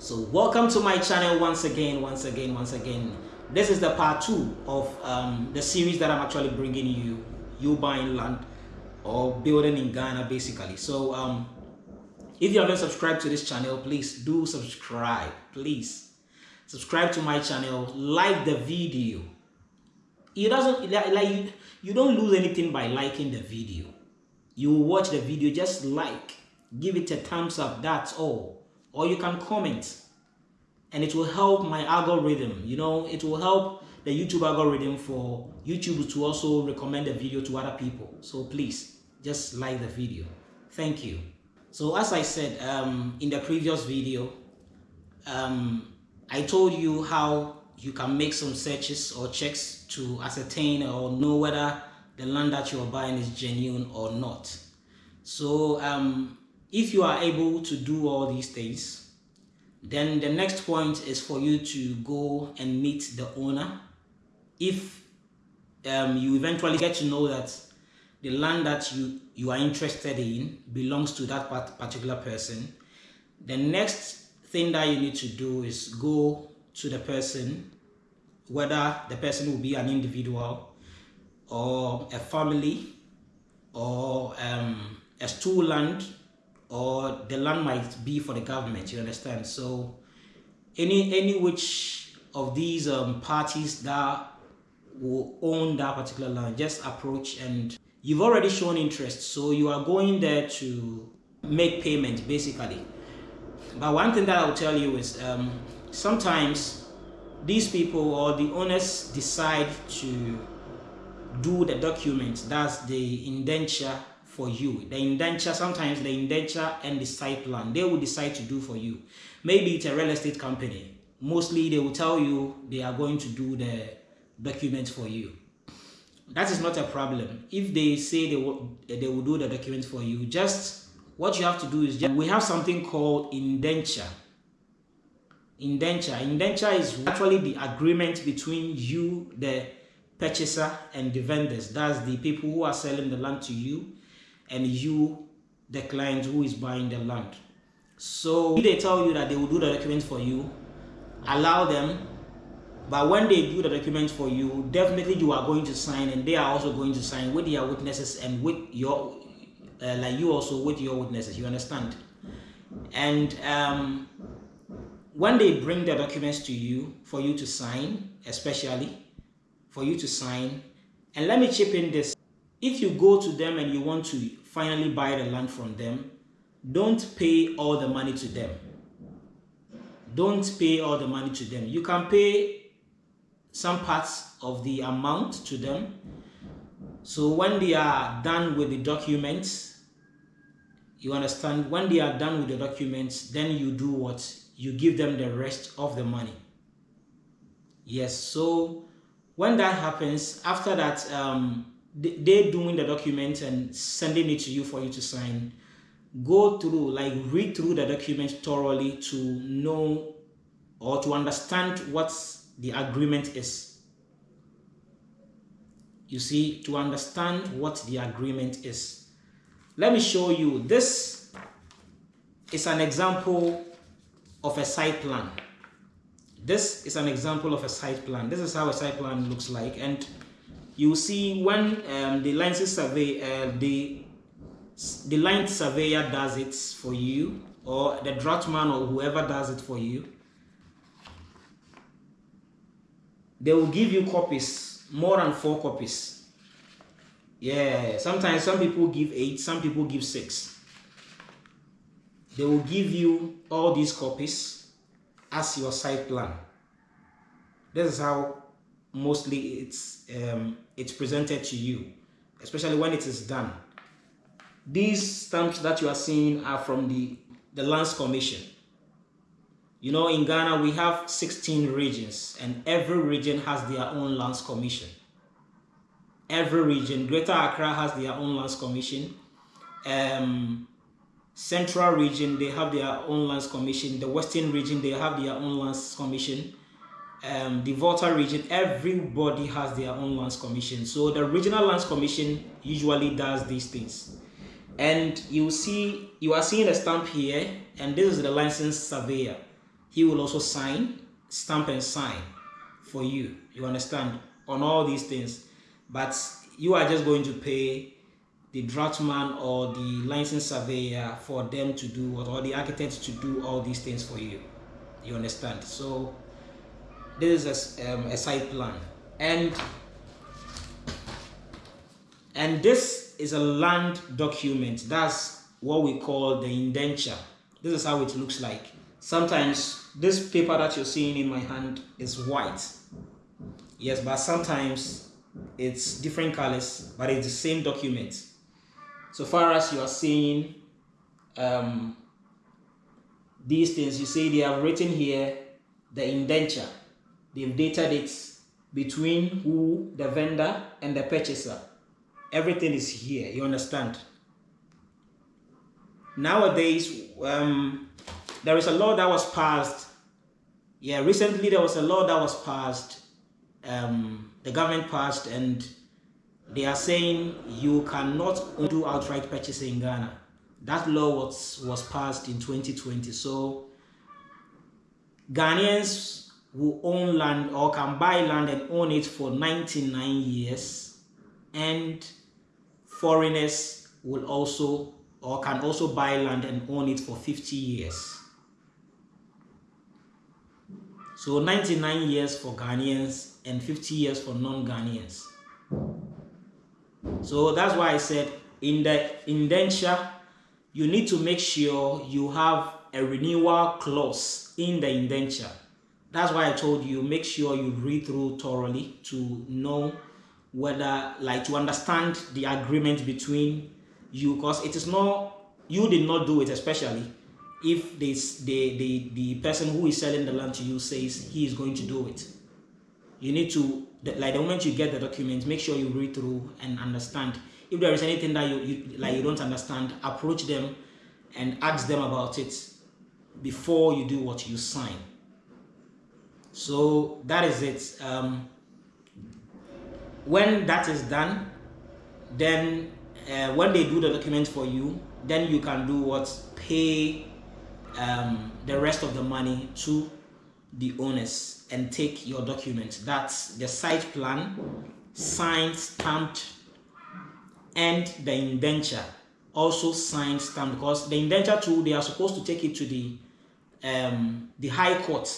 so welcome to my channel once again once again once again. This is the part two of um, the series that i'm actually bringing you you buying land or building in ghana basically. So um, if you haven't subscribed to this channel please do subscribe please. Subscribe to my channel like the video. It doesn't like you, you don't lose anything by liking the video. You watch the video just like give it a thumbs up that's all or you can comment. And it will help my algorithm you know it will help the youtube algorithm for youtube to also recommend the video to other people. So please just like the video. Thank you. So as i said um, in the previous video um, i told you how you can make some searches or checks to ascertain or know whether the land that you are buying is genuine or not. So um, if you are able to do all these things, then the next point is for you to go and meet the owner. If um, you eventually get to know that the land that you, you are interested in belongs to that particular person, the next thing that you need to do is go to the person, whether the person will be an individual or a family or um, a stool land or the land might be for the government you understand? So any any which of these um, parties that will own that particular land just approach and you've already shown interest so you are going there to make payment basically. But one thing that i'll tell you is um, sometimes these people or the owners decide to do the document that's the indenture for you. The indenture, sometimes the indenture and the site plan, they will decide to do for you. Maybe it's a real estate company. Mostly they will tell you they are going to do the documents for you. That is not a problem. If they say they will, they will do the documents for you, just what you have to do is just, we have something called indenture. Indenture. Indenture is actually the agreement between you, the purchaser, and the vendors. That's the people who are selling the land to you and you, the client who is buying the land. So they tell you that they will do the documents for you, allow them. But when they do the documents for you, definitely you are going to sign and they are also going to sign with their witnesses and with your, uh, like you also with your witnesses, you understand? And um, when they bring the documents to you for you to sign, especially for you to sign, and let me chip in this. If you go to them and you want to finally buy the land from them, don't pay all the money to them. Don't pay all the money to them. You can pay some parts of the amount to them. So when they are done with the documents, you understand, when they are done with the documents, then you do what? You give them the rest of the money. Yes, so when that happens, after that, um, they doing the document and sending it to you for you to sign. Go through like read through the document thoroughly to know or to understand what the agreement is. You see to understand what the agreement is. Let me show you. This is an example of a site plan. This is an example of a site plan. This is how a site plan looks like. And you see when um, the license survey, uh, the the line surveyor does it for you, or the draughtman or whoever does it for you, they will give you copies, more than four copies. Yeah, sometimes some people give eight, some people give six. They will give you all these copies as your site plan. This is how mostly it's um, it's presented to you, especially when it is done. These stamps that you are seeing are from the, the Lands Commission. You know, in Ghana, we have 16 regions and every region has their own Lands Commission. Every region, Greater Accra has their own Lands Commission. Um, Central region, they have their own Lands Commission. The Western region, they have their own Lands Commission um, the Volta region, everybody has their own lands commission. So the regional lands commission usually does these things. And you see, you are seeing a stamp here, and this is the license surveyor. he will also sign, stamp and sign for you. You understand? On all these things. But you are just going to pay the draftman or the licensed surveyor for them to do or the architect to do all these things for you. You understand? So this is a, um, a site plan. And and this is a land document. That's what we call the indenture. This is how it looks like. Sometimes this paper that you're seeing in my hand is white. Yes but sometimes it's different colors but it's the same document. So far as you are seeing um, these things you see they have written here the indenture they've dated it between who the vendor and the purchaser. Everything is here you understand? Nowadays um, there is a law that was passed. Yeah recently there was a law that was passed. Um, the government passed and they are saying you cannot do outright purchase in Ghana. That law was was passed in 2020 so Ghanaians who own land or can buy land and own it for 99 years. And foreigners will also or can also buy land and own it for 50 years. So 99 years for Ghanaians and 50 years for non-Ghanaians. So that's why I said in the indenture you need to make sure you have a renewal clause in the indenture that's why I told you make sure you read through thoroughly to know whether like to understand the agreement between you because it is not you did not do it especially if this the, the the person who is selling the land to you says he is going to do it. You need to like the moment you get the document make sure you read through and understand. If there is anything that you, you like you don't understand approach them and ask them about it before you do what you sign so that is it. Um, when that is done then uh, when they do the document for you then you can do what? Pay um, the rest of the money to the owners and take your document that's the site plan signed stamped and the indenture. Also signed stamped because the indenture too they are supposed to take it to the um, the high court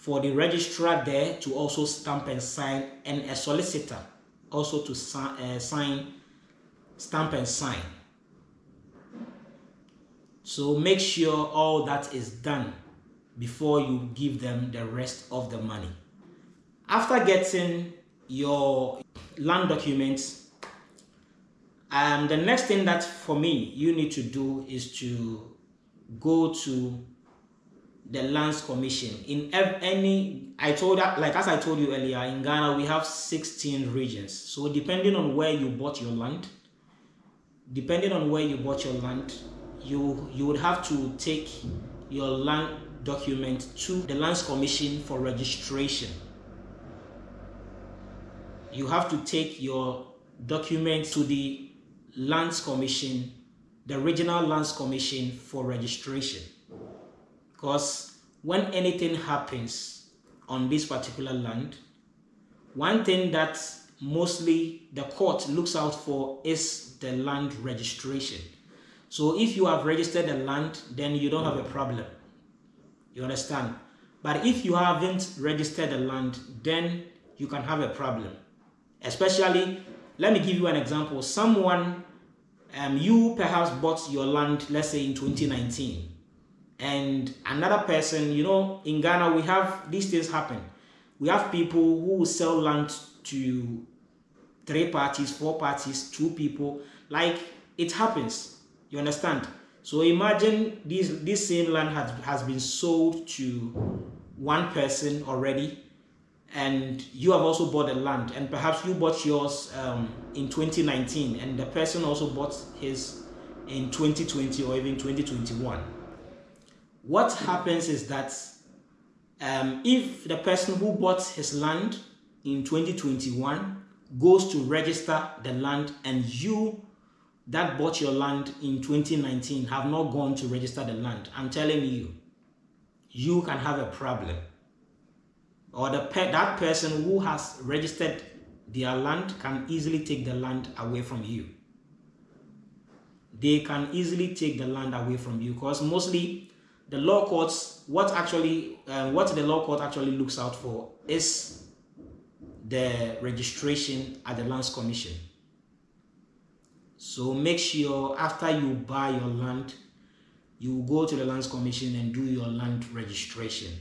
for the registrar there to also stamp and sign and a solicitor also to uh, sign stamp and sign. So make sure all that is done before you give them the rest of the money. After getting your land documents um, the next thing that for me you need to do is to go to the lands commission. In any i told that like as i told you earlier in ghana we have 16 regions. So depending on where you bought your land depending on where you bought your land you you would have to take your land document to the lands commission for registration. You have to take your document to the lands commission the regional lands commission for registration. Because when anything happens on this particular land, one thing that mostly the court looks out for is the land registration. So if you have registered the land, then you don't have a problem. You understand? But if you haven't registered the land, then you can have a problem. Especially, let me give you an example. Someone, um, you perhaps bought your land, let's say in 2019 and another person you know in ghana we have these things happen. We have people who sell land to three parties four parties two people. Like it happens. You understand? So imagine this this same land has, has been sold to one person already. And you have also bought the land. And perhaps you bought yours um, in 2019 and the person also bought his in 2020 or even 2021 what happens is that um, if the person who bought his land in 2021 goes to register the land and you that bought your land in 2019 have not gone to register the land, I'm telling you, you can have a problem. Or the pe that person who has registered their land can easily take the land away from you. They can easily take the land away from you because mostly the law courts what actually uh, what the law court actually looks out for is the registration at the lands commission. So make sure after you buy your land you go to the lands commission and do your land registration.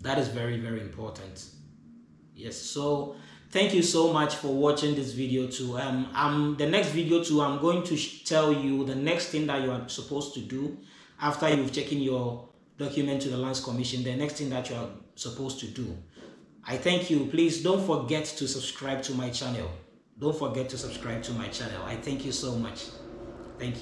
That is very very important. Yes so thank you so much for watching this video too. Um i'm the next video too i'm going to tell you the next thing that you are supposed to do after you've taken your document to the lands commission the next thing that you are supposed to do. I thank you. Please don't forget to subscribe to my channel. Don't forget to subscribe to my channel. I thank you so much. Thank you